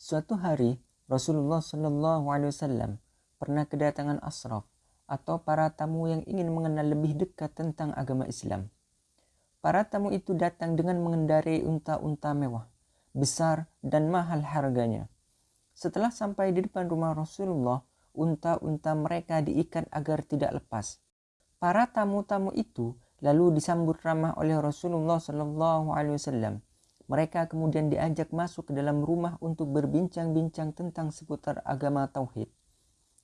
Suatu hari Rasulullah Shallallahu Alaihi Wasallam pernah kedatangan asraf atau para tamu yang ingin mengenal lebih dekat tentang agama Islam. Para tamu itu datang dengan mengendarai unta-unta mewah, besar dan mahal harganya. Setelah sampai di depan rumah Rasulullah, unta-unta mereka diikat agar tidak lepas. Para tamu-tamu itu lalu disambut ramah oleh Rasulullah Shallallahu Alaihi Wasallam. Mereka kemudian diajak masuk ke dalam rumah untuk berbincang-bincang tentang seputar agama tauhid.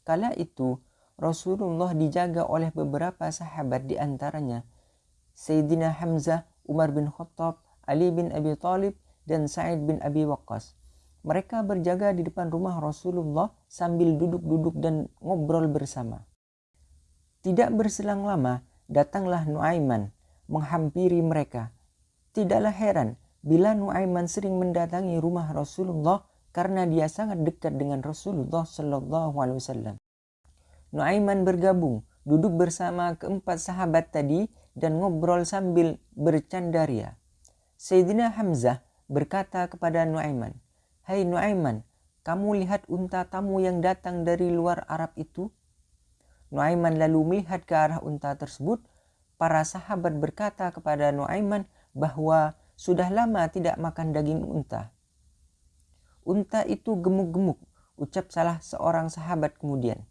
Kala itu Rasulullah dijaga oleh beberapa sahabat di antaranya Sayyidina Hamzah, Umar bin Khattab, Ali bin Abi Talib, dan Sa'id bin Abi Waqqas. Mereka berjaga di depan rumah Rasulullah sambil duduk-duduk dan ngobrol bersama. Tidak berselang lama, datanglah Nuaiman menghampiri mereka. Tidaklah heran bila Nuaiman sering mendatangi rumah Rasulullah karena dia sangat dekat dengan Rasulullah Shallallahu Alaihi Wasallam. Nuaiman bergabung, duduk bersama keempat sahabat tadi dan ngobrol sambil bercandaria. Sayyidina Hamzah berkata kepada Nuaiman, Hai Nuaiman, kamu lihat unta tamu yang datang dari luar Arab itu? Nuaiman lalu melihat ke arah unta tersebut. Para sahabat berkata kepada Nuaiman bahwa sudah lama tidak makan daging unta. Unta itu gemuk-gemuk, ucap salah seorang sahabat kemudian.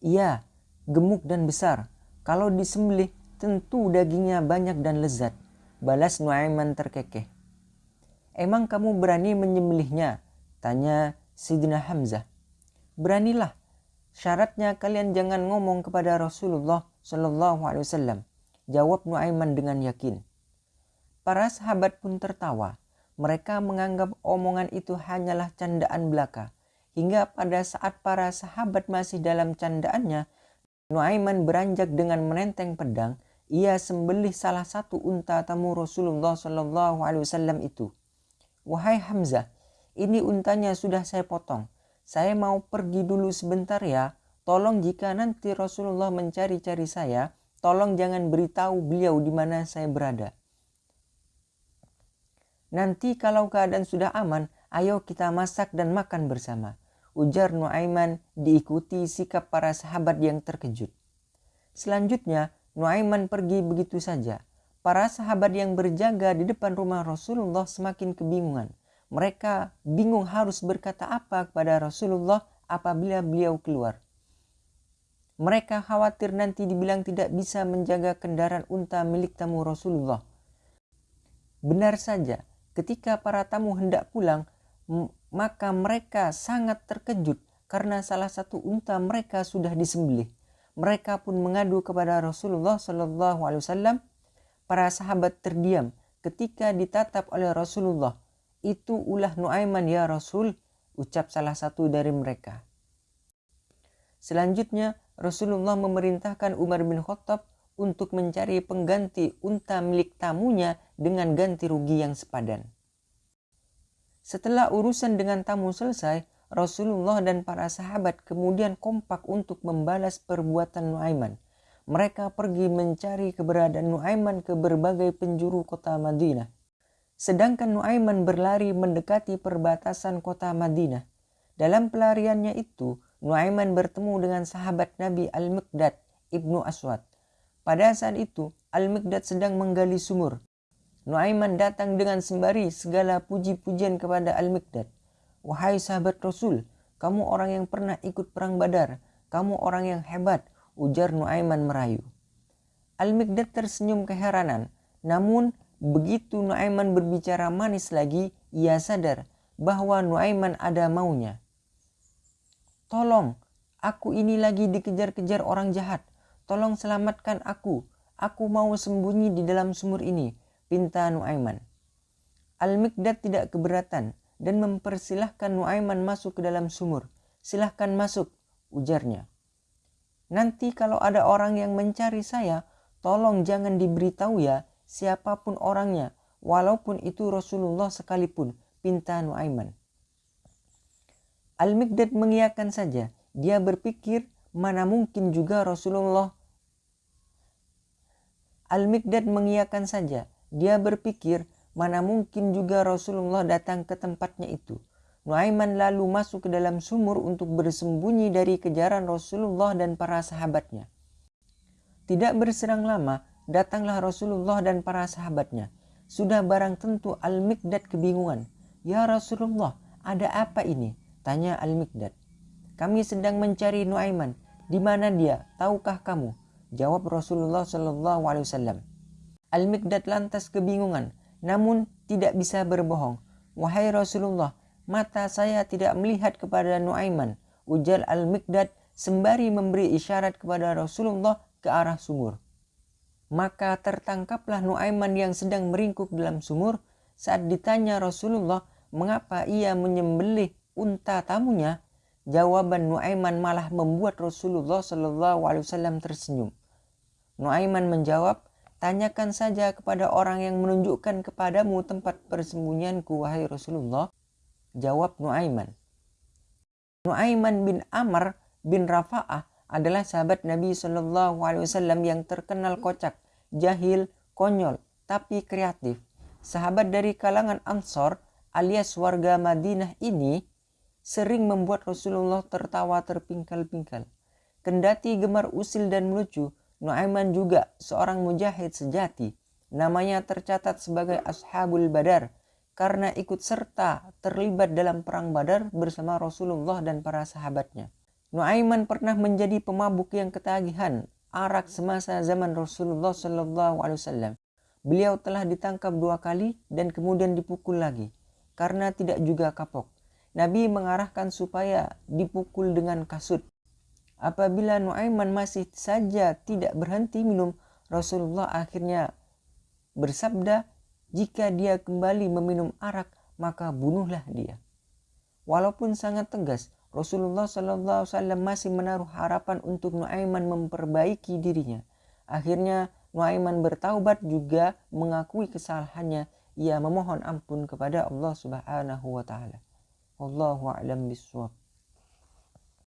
Iya, gemuk dan besar. Kalau disembelih, tentu dagingnya banyak dan lezat. Balas Nuaiman terkekeh. Emang kamu berani menyembelihnya? Tanya Sidina Hamzah. Beranilah, Syaratnya kalian jangan ngomong kepada Rasulullah Shallallahu Alaihi Wasallam. Jawab Nuaiman dengan yakin. Para sahabat pun tertawa. Mereka menganggap omongan itu hanyalah candaan belaka. Hingga pada saat para sahabat masih dalam candaannya, Nuaiman beranjak dengan menenteng pedang. Ia sembelih salah satu unta tamu Rasulullah Shallallahu Alaihi Wasallam itu. Wahai Hamzah, ini untanya sudah saya potong saya mau pergi dulu sebentar ya. Tolong jika nanti Rasulullah mencari-cari saya, tolong jangan beritahu beliau di mana saya berada. Nanti kalau keadaan sudah aman, ayo kita masak dan makan bersama. Ujar Nuaiman diikuti sikap para sahabat yang terkejut. Selanjutnya, Nuaiman pergi begitu saja. Para sahabat yang berjaga di depan rumah Rasulullah semakin kebingungan. Mereka bingung harus berkata apa kepada Rasulullah apabila beliau keluar. Mereka khawatir nanti dibilang tidak bisa menjaga kendaraan unta milik tamu Rasulullah. Benar saja, ketika para tamu hendak pulang, maka mereka sangat terkejut karena salah satu unta mereka sudah disembelih. Mereka pun mengadu kepada Rasulullah Wasallam. Para sahabat terdiam ketika ditatap oleh Rasulullah itu ulah Nuaiman ya Rasul, ucap salah satu dari mereka. Selanjutnya, Rasulullah memerintahkan Umar bin Khattab untuk mencari pengganti unta milik tamunya dengan ganti rugi yang sepadan. Setelah urusan dengan tamu selesai, Rasulullah dan para sahabat kemudian kompak untuk membalas perbuatan Nuaiman. Mereka pergi mencari keberadaan Nuaiman ke berbagai penjuru kota Madinah. Sedangkan Nuaiman berlari mendekati perbatasan kota Madinah. Dalam pelariannya itu, Nuaiman bertemu dengan sahabat Nabi Al-Miqdad ibnu Aswad. Pada saat itu, Al-Miqdad sedang menggali sumur. Nuaiman datang dengan sembari segala puji-pujian kepada Al-Miqdad. Wahai sahabat Rasul, kamu orang yang pernah ikut perang badar. Kamu orang yang hebat, ujar Nuaiman merayu. Al-Miqdad tersenyum keheranan. Namun Begitu Nuaiman berbicara manis lagi, ia sadar bahwa Nuaiman ada maunya. Tolong, aku ini lagi dikejar-kejar orang jahat. Tolong selamatkan aku. Aku mau sembunyi di dalam sumur ini, pinta Nuaiman. Al-Mikdad tidak keberatan dan mempersilahkan Nuaiman masuk ke dalam sumur. Silahkan masuk, ujarnya. Nanti kalau ada orang yang mencari saya, tolong jangan diberitahu ya, siapa pun orangnya, walaupun itu Rasulullah sekalipun, pinta Nuaiman. Al-Mikdad mengiyakan saja. Dia berpikir mana mungkin juga Rasulullah. Al-Mikdad mengiyakan saja. Dia berpikir mana mungkin juga Rasulullah datang ke tempatnya itu. Nuaiman lalu masuk ke dalam sumur untuk bersembunyi dari kejaran Rasulullah dan para sahabatnya. Tidak berserang lama, datanglah Rasulullah dan para sahabatnya. Sudah barang tentu Al-Mikdad kebingungan. Ya Rasulullah, ada apa ini? Tanya Al-Mikdad. Kami sedang mencari Nuaiman. Di mana dia? Tahukah kamu? Jawab Rasulullah Shallallahu Alaihi Wasallam. Al-Mikdad lantas kebingungan, namun tidak bisa berbohong. Wahai Rasulullah, mata saya tidak melihat kepada Nuaiman. Ujar Al-Mikdad sembari memberi isyarat kepada Rasulullah ke arah sumur. Maka tertangkaplah Nuaiman yang sedang meringkuk dalam sumur saat ditanya Rasulullah mengapa ia menyembelih unta tamunya. Jawaban Nuaiman malah membuat Rasulullah Wasallam tersenyum. Nuaiman menjawab, tanyakan saja kepada orang yang menunjukkan kepadamu tempat persembunyianku wahai Rasulullah. Jawab Nuaiman. Nuaiman bin Amr bin Rafa'ah adalah sahabat Nabi Wasallam yang terkenal kocak, jahil, konyol, tapi kreatif. Sahabat dari kalangan Ansor alias warga Madinah ini sering membuat Rasulullah tertawa terpingkal-pingkal. Kendati gemar usil dan melucu, Nuaiman juga seorang mujahid sejati. Namanya tercatat sebagai Ashabul Badar karena ikut serta terlibat dalam perang Badar bersama Rasulullah dan para sahabatnya. Nuaiman pernah menjadi pemabuk yang ketagihan arak semasa zaman Rasulullah Wasallam. Beliau telah ditangkap dua kali dan kemudian dipukul lagi karena tidak juga kapok. Nabi mengarahkan supaya dipukul dengan kasut. Apabila Nuaiman masih saja tidak berhenti minum, Rasulullah akhirnya bersabda, jika dia kembali meminum arak, maka bunuhlah dia. Walaupun sangat tegas, Rasulullah SAW masih menaruh harapan untuk Nuaiman memperbaiki dirinya. Akhirnya Nuaiman bertaubat juga mengakui kesalahannya. Ia memohon ampun kepada Allah Subhanahu wa taala. والله أعلم بالصواب.